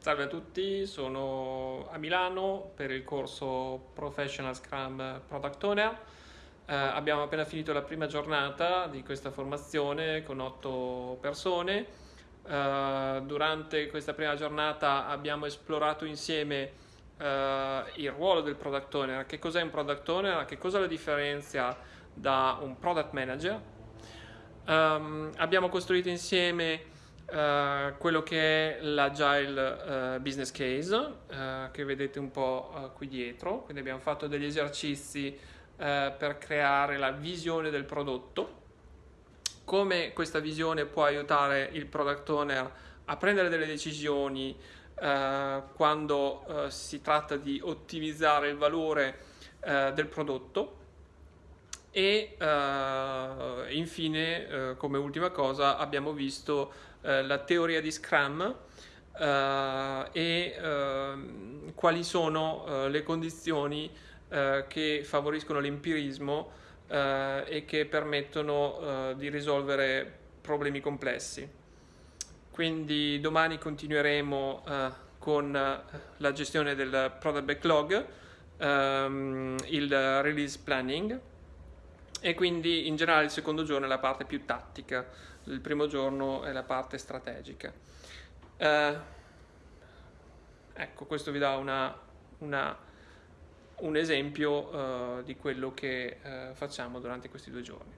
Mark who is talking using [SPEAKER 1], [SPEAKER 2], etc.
[SPEAKER 1] Salve a tutti, sono a Milano per il corso Professional Scrum Product Owner. Eh, abbiamo appena finito la prima giornata di questa formazione con otto persone. Eh, durante questa prima giornata abbiamo esplorato insieme eh, il ruolo del Product Owner, che cos'è un Product Owner, che cosa lo differenzia da un Product Manager. Um, abbiamo costruito insieme Uh, quello che è l'agile uh, business case uh, che vedete un po' qui dietro. Quindi abbiamo fatto degli esercizi per creare la visione del prodotto. Come questa visione può aiutare il product owner a prendere delle decisioni quando si tratta di ottimizzare il valore del prodotto e infine come ultima cosa abbiamo visto eh, la teoria di Scrum e ehm, quali sono le condizioni che favoriscono l'empirismo e che permettono di risolvere problemi complessi. Quindi domani continueremo con la gestione del product backlog, ehm, il release planning e quindi in generale il secondo giorno è la parte più tattica il primo giorno è la parte strategica. Eh, ecco, questo vi dà una, una, un esempio eh, di quello che eh, facciamo durante questi due giorni.